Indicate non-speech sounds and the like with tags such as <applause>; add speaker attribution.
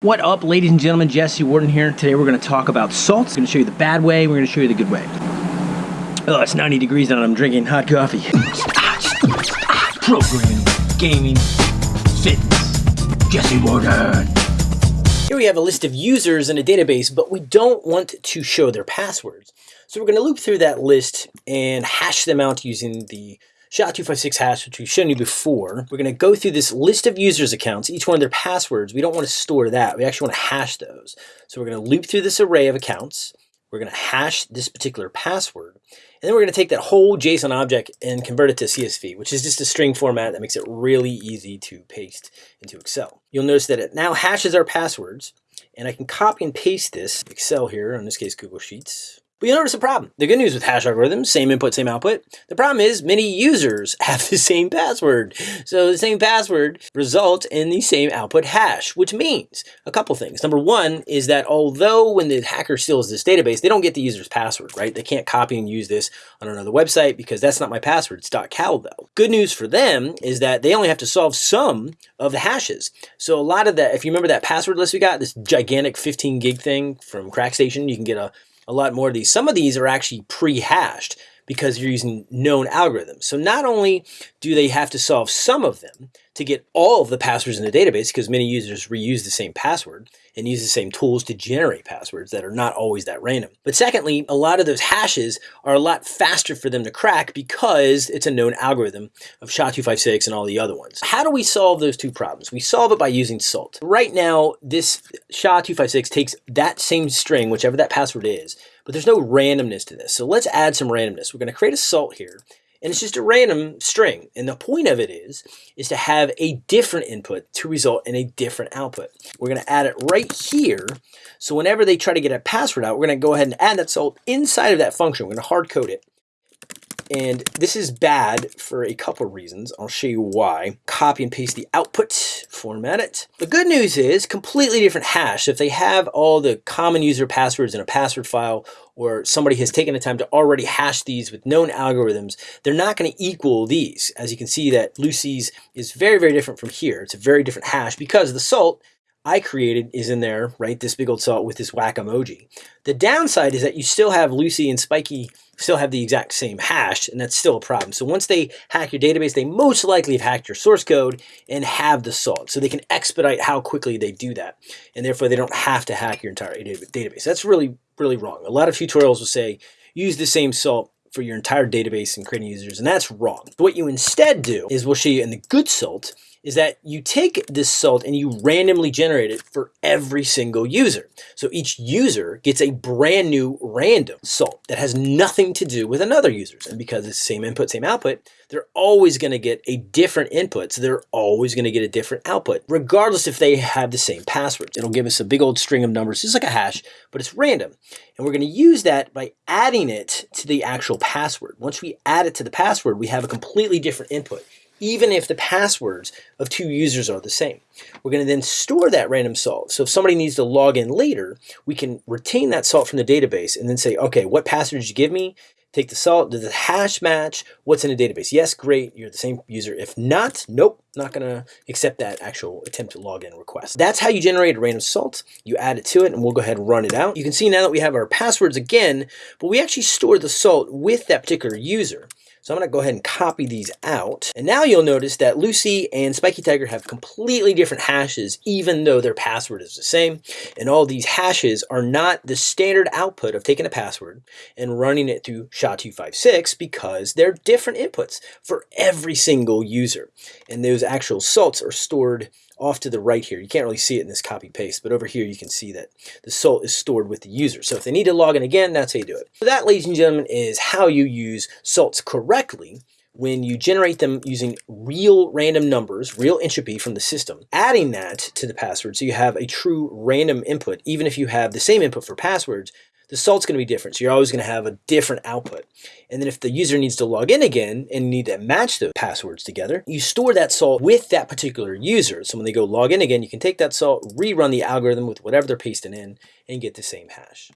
Speaker 1: What up, ladies and gentlemen? Jesse Warden here. Today we're going to talk about salts. I'm going to show you the bad way, we're going to show you the good way. Oh, it's 90 degrees out and I'm drinking hot coffee. Programming, gaming, fitness. Jesse Warden.
Speaker 2: Here we have a list of users in a database, but we don't want to show their passwords. So we're going to loop through that list and hash them out using the SHA-256 hash, which we've shown you before. We're going to go through this list of users' accounts, each one of their passwords. We don't want to store that. We actually want to hash those. So we're going to loop through this array of accounts. We're going to hash this particular password. And then we're going to take that whole JSON object and convert it to CSV, which is just a string format that makes it really easy to paste into Excel. You'll notice that it now hashes our passwords. And I can copy and paste this Excel here, in this case Google Sheets. But you notice a problem. The good news with hash algorithms, same input, same output. The problem is many users <laughs> have the same password. So the same password results in the same output hash, which means a couple things. Number one is that although when the hacker steals this database, they don't get the user's password, right? They can't copy and use this on another website because that's not my password. It's .cal though. Good news for them is that they only have to solve some of the hashes. So a lot of that, if you remember that password list we got, this gigantic 15 gig thing from CrackStation, you can get a a lot more of these. Some of these are actually pre-hashed because you're using known algorithms. So not only do they have to solve some of them to get all of the passwords in the database, because many users reuse the same password and use the same tools to generate passwords that are not always that random. But secondly, a lot of those hashes are a lot faster for them to crack because it's a known algorithm of SHA-256 and all the other ones. How do we solve those two problems? We solve it by using SALT. Right now, this SHA-256 takes that same string, whichever that password is, but there's no randomness to this. So let's add some randomness. We're going to create a salt here and it's just a random string. And the point of it is, is to have a different input to result in a different output. We're going to add it right here. So whenever they try to get a password out, we're going to go ahead and add that salt inside of that function. We're going to hard code it. And this is bad for a couple of reasons. I'll show you why. Copy and paste the output, format it. The good news is completely different hash. If they have all the common user passwords in a password file or somebody has taken the time to already hash these with known algorithms, they're not going to equal these. As you can see that Lucy's is very, very different from here. It's a very different hash because the salt I created is in there, right? This big old salt with this whack emoji. The downside is that you still have Lucy and Spiky still have the exact same hash, and that's still a problem. So once they hack your database, they most likely have hacked your source code and have the salt. So they can expedite how quickly they do that. And therefore, they don't have to hack your entire database. That's really, really wrong. A lot of tutorials will say, use the same salt for your entire database and creating users, and that's wrong. What you instead do is we'll show you in the good salt is that you take this salt and you randomly generate it for every single user. So each user gets a brand new random salt that has nothing to do with another user's. And because it's same input, same output, they're always going to get a different input. So they're always going to get a different output, regardless if they have the same passwords. It'll give us a big old string of numbers, just like a hash, but it's random. And we're going to use that by adding it to the actual password. Once we add it to the password, we have a completely different input even if the passwords of two users are the same. We're going to then store that random salt. So if somebody needs to log in later, we can retain that salt from the database and then say, okay, what password did you give me? Take the salt, does the hash match what's in the database? Yes, great, you're the same user. If not, nope, not gonna accept that actual attempt to log in request. That's how you generate a random salt. You add it to it and we'll go ahead and run it out. You can see now that we have our passwords again, but we actually store the salt with that particular user. So I'm going to go ahead and copy these out. And now you'll notice that Lucy and Spiky Tiger have completely different hashes, even though their password is the same. And all these hashes are not the standard output of taking a password and running it through SHA-256 because they're different inputs for every single user. And those actual salts are stored off to the right here. You can't really see it in this copy paste, but over here you can see that the salt is stored with the user. So if they need to log in again, that's how you do it. So that, ladies and gentlemen, is how you use salts correctly when you generate them using real random numbers, real entropy from the system, adding that to the password so you have a true random input, even if you have the same input for passwords, the salt's going to be different. So you're always going to have a different output. And then if the user needs to log in again and need to match the passwords together, you store that salt with that particular user. So when they go log in again, you can take that salt, rerun the algorithm with whatever they're pasting in, and get the same hash.